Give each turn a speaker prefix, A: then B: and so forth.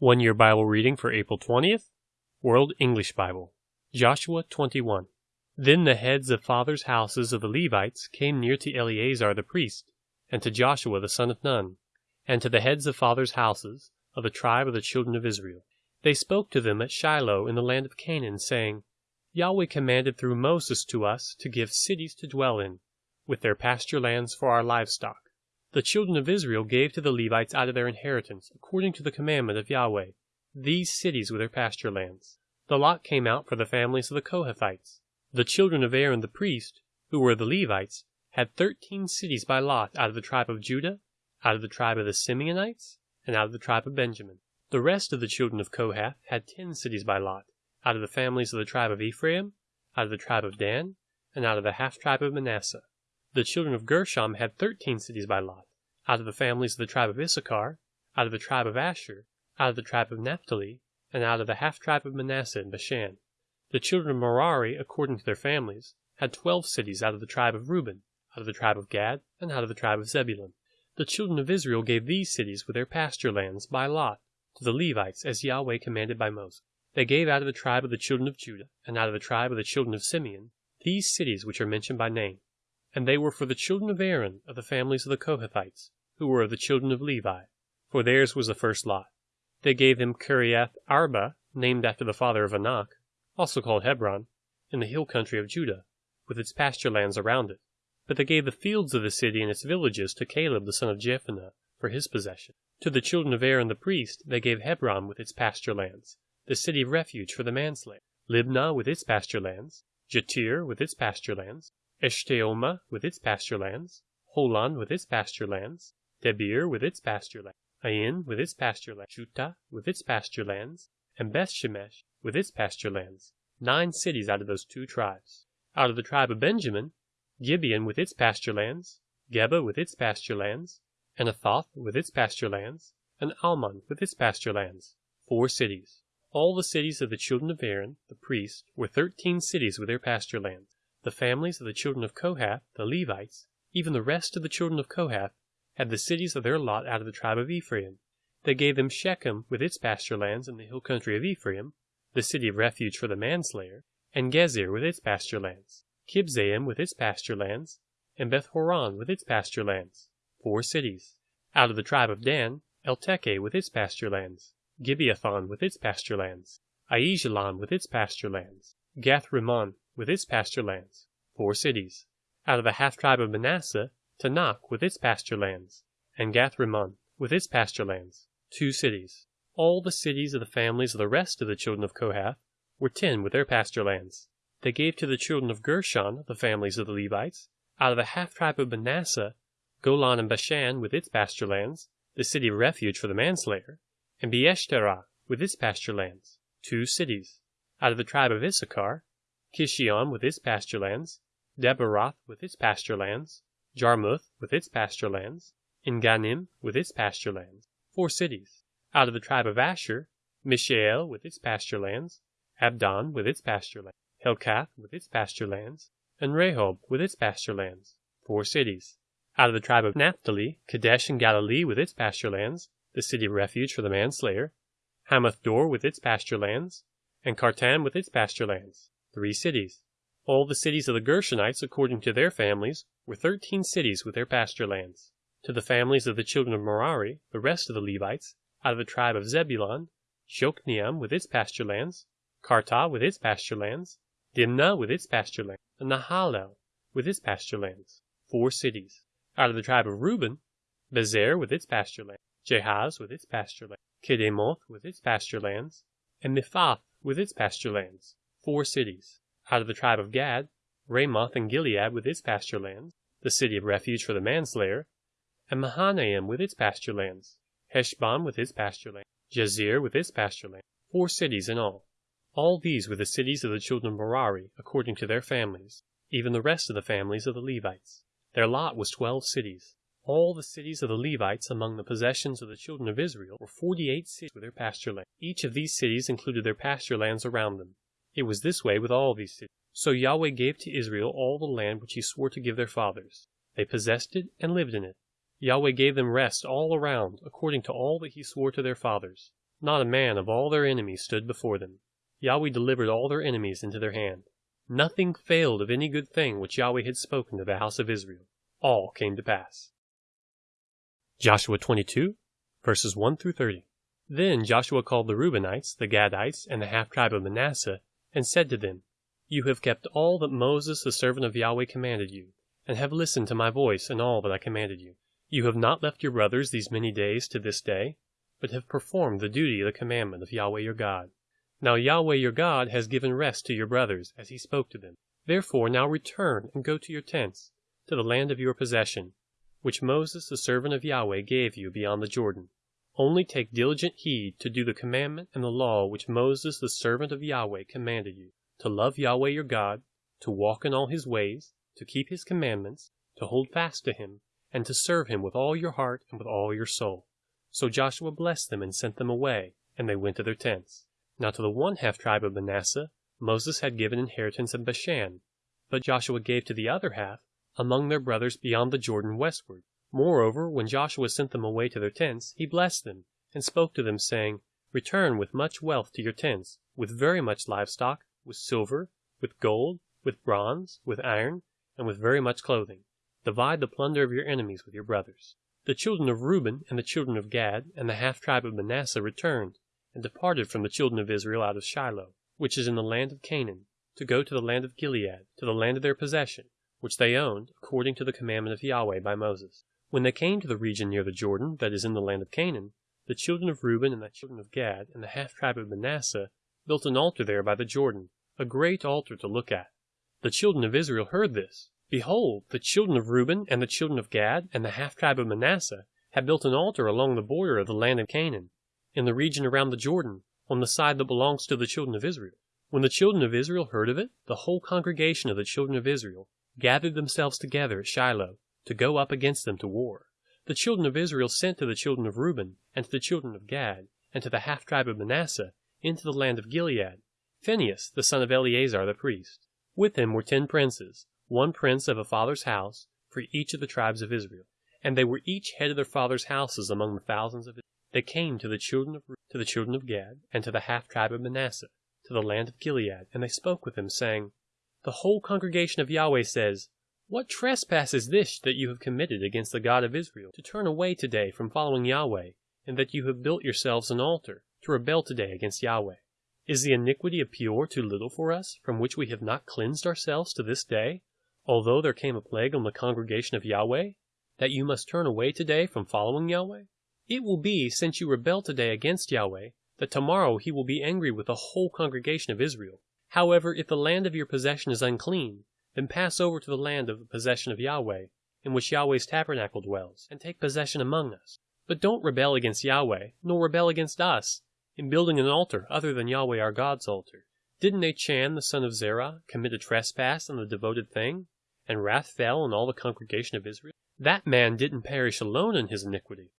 A: One Year Bible Reading for April 20th, World English Bible, Joshua 21. Then the heads of fathers' houses of the Levites came near to Eleazar the priest, and to Joshua the son of Nun, and to the heads of fathers' houses of the tribe of the children of Israel. They spoke to them at Shiloh in the land of Canaan, saying, Yahweh commanded through Moses to us to give cities to dwell in, with their pasture lands for our livestock. The children of Israel gave to the Levites out of their inheritance, according to the commandment of Yahweh, these cities with their pasture lands. The lot came out for the families of the Kohathites. The children of Aaron the priest, who were the Levites, had thirteen cities by lot out of the tribe of Judah, out of the tribe of the Simeonites, and out of the tribe of Benjamin. The rest of the children of Kohath had ten cities by lot, out of the families of the tribe of Ephraim, out of the tribe of Dan, and out of the half tribe of Manasseh. The children of Gershon had thirteen cities by lot, out of the families of the tribe of Issachar, out of the tribe of Asher, out of the tribe of Naphtali, and out of the half tribe of Manasseh in Bashan. The children of Merari, according to their families, had twelve cities out of the tribe of Reuben, out of the tribe of Gad, and out of the tribe of Zebulun. The children of Israel gave these cities with their pasture lands by lot to the Levites as Yahweh commanded by Moses. They gave out of the tribe of the children of Judah, and out of the tribe of the children of Simeon, these cities which are mentioned by name and they were for the children of Aaron of the families of the Kohathites, who were of the children of Levi, for theirs was the first lot. They gave them Kiriath Arba, named after the father of Anak, also called Hebron, in the hill country of Judah, with its pasture lands around it. But they gave the fields of the city and its villages to Caleb the son of Jephunneh for his possession. To the children of Aaron the priest they gave Hebron with its pasture lands, the city of refuge for the manslayer, Libnah with its pasture lands, Jattir with its pasture lands, Eshtemoa with its pasture lands, Holon with its pasture lands, Debir with its pasture lands, Ain with its pasture lands, Juttah with its pasture lands, and Bethshemesh with its pasture lands, nine cities out of those two tribes. Out of the tribe of Benjamin, Gibeon with its pasture lands, Geba with its pasture lands, Anathoth with its pasture lands, and Almon with its pasture lands, four cities. All the cities of the children of Aaron, the priest, were thirteen cities with their pasture lands. The families of the children of Kohath, the Levites, even the rest of the children of Kohath, had the cities of their lot out of the tribe of Ephraim. They gave them Shechem with its pasture lands in the hill country of Ephraim, the city of refuge for the manslayer, and Gezer with its pasture lands, Kibzaim with its pasture lands, and Beth Horon with its pasture lands, four cities. Out of the tribe of Dan, Elteke with its pasture lands, Gibbethon with its pasture lands, Aijalon with its pasture lands, Gath Rimmon with its pasture lands, four cities. Out of the half tribe of Manasseh, Taanach with its pasture lands, and Gath Rimmon with its pasture lands, two cities. All the cities of the families of the rest of the children of Kohath were ten with their pasture lands. They gave to the children of Gershon, the families of the Levites, out of the half tribe of Manasseh, Golan and Bashan with its pasture lands, the city of refuge for the manslayer, and Beeshterah with its pasture lands, two cities. Out of the tribe of Issachar, Kishion with its pasture lands, Daberath with its pasture lands, Jarmuth with its pasture lands, Engannim with its pasture lands, four cities. Out of the tribe of Asher, Mishael with its pasture lands, Abdon with its pasture lands, Helkath with its pasture lands, and Rehob with its pasture lands, four cities. Out of the tribe of Naphtali, Kedesh and Galilee with its pasture lands, the city of refuge for the manslayer, Hammoth-dor with its pasture lands, and Kartan with its pasture lands three cities. All the cities of the Gershonites, according to their families, were thirteen cities with their pasture lands. To the families of the children of Merari, the rest of the Levites, out of the tribe of Zebulun, Jokneam with its pasture lands, Kartah with its pasture lands, Dimnah with its pasture lands, and Nahalal with its pasture lands, four cities. Out of the tribe of Reuben, Bezer with its pasture lands, Jahaz with its pasture lands, Kedemoth with its pasture lands, and Mephaath with its pasture lands, four cities. Out of the tribe of Gad, Ramoth and Gilead with its pasture lands, the city of refuge for the manslayer, and Mahanaim with its pasture lands, Heshbon with its pasture land, Jazer with its pasture land, four cities in all. All these were the cities of the children of Merari, according to their families, even the rest of the families of the Levites. Their lot was twelve cities. All the cities of the Levites among the possessions of the children of Israel were forty eight cities with their pasture land. Each of these cities included their pasture lands around them. It was this way with all these cities. So Yahweh gave to Israel all the land which he swore to give their fathers. They possessed it and lived in it. Yahweh gave them rest all around, according to all that he swore to their fathers. Not a man of all their enemies stood before them. Yahweh delivered all their enemies into their hand. Nothing failed of any good thing which Yahweh had spoken to the house of Israel. All came to pass. Joshua 22, verses 1 through 30. Then Joshua called the Reubenites, the Gadites, and the half tribe of Manasseh, and said to them, You have kept all that Moses the servant of Yahweh commanded you, and have listened to my voice in all that I commanded you. You have not left your brothers these many days to this day, but have performed the duty of the commandment of Yahweh your God. Now Yahweh your God has given rest to your brothers, as he spoke to them. Therefore now return and go to your tents, to the land of your possession, which Moses the servant of Yahweh gave you beyond the Jordan. Only take diligent heed to do the commandment and the law which Moses the servant of Yahweh commanded you, to love Yahweh your God, to walk in all his ways, to keep his commandments, to hold fast to him, and to serve him with all your heart and with all your soul. So Joshua blessed them and sent them away, and they went to their tents. Now to the one half tribe of Manasseh Moses had given inheritance in Bashan, but Joshua gave to the other half among their brothers beyond the Jordan westward. Moreover, when Joshua sent them away to their tents, he blessed them, and spoke to them, saying, Return with much wealth to your tents, with very much livestock, with silver, with gold, with bronze, with iron, and with very much clothing. Divide the plunder of your enemies with your brothers. The children of Reuben and the children of Gad and the half tribe of Manasseh returned, and departed from the children of Israel out of Shiloh, which is in the land of Canaan, to go to the land of Gilead, to the land of their possession, which they owned, according to the commandment of Yahweh by Moses. When they came to the region near the Jordan, that is in the land of Canaan, the children of Reuben and the children of Gad and the half tribe of Manasseh built an altar there by the Jordan, a great altar to look at. The children of Israel heard this. Behold, the children of Reuben and the children of Gad and the half tribe of Manasseh had built an altar along the border of the land of Canaan, in the region around the Jordan, on the side that belongs to the children of Israel. When the children of Israel heard of it, the whole congregation of the children of Israel gathered themselves together at Shiloh to go up against them to war. The children of Israel sent to the children of Reuben and to the children of Gad and to the half tribe of Manasseh into the land of Gilead Phinehas, the son of Eleazar the priest. With him were ten princes, one prince of a father's house for each of the tribes of Israel, and they were each head of their father's houses among the thousands of Israel. They came to the children of to the children of Gad, and to the half tribe of Manasseh, to the land of Gilead, and they spoke with them, saying, The whole congregation of Yahweh says, What trespass is this that you have committed against the God of Israel, to turn away today from following Yahweh, and that you have built yourselves an altar, to rebel today against Yahweh? Is the iniquity of Peor too little for us, from which we have not cleansed ourselves to this day, although there came a plague on the congregation of Yahweh, that you must turn away today from following Yahweh? It will be, since you rebel today against Yahweh, that tomorrow he will be angry with the whole congregation of Israel. However, if the land of your possession is unclean, then pass over to the land of the possession of Yahweh, in which Yahweh's tabernacle dwells, and take possession among us. But don't rebel against Yahweh, nor rebel against us, in building an altar other than Yahweh our God's altar. Didn't Achan the son of Zerah commit a trespass on the devoted thing, and wrath fell on all the congregation of Israel? That man didn't perish alone in his iniquity